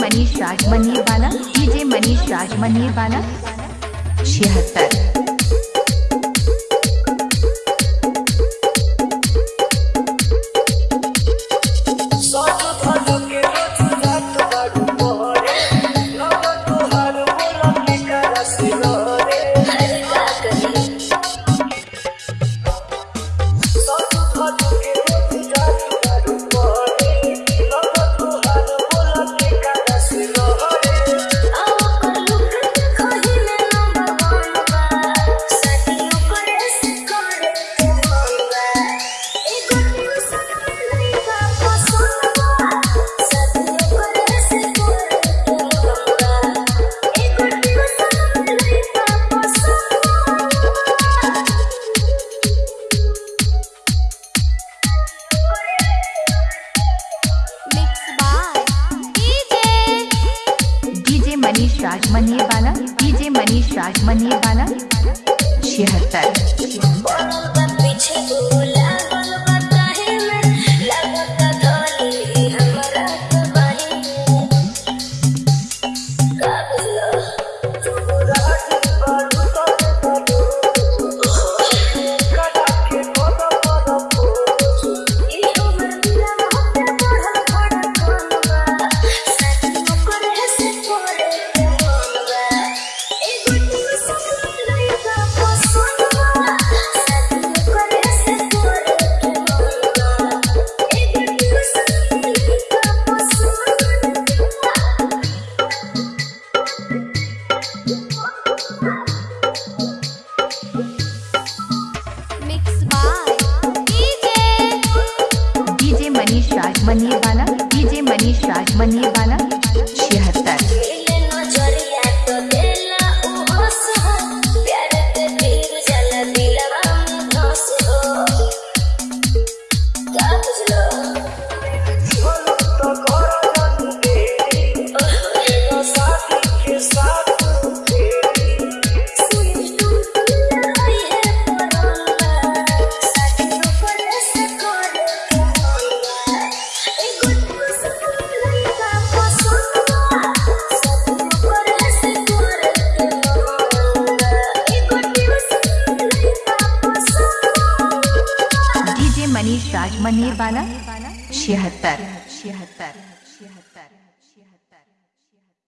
मनीष राज मनीर वाला डीजे मनीष राज मनीर वाला छिहत्तर। डीजे मनीष राजमनी वाला छिहत्तर। मनीष राजमनी वाला डीजे मनीष राजमनी वाला मनीर बाला छिहत्तर। छिहत्तर छिहत्तर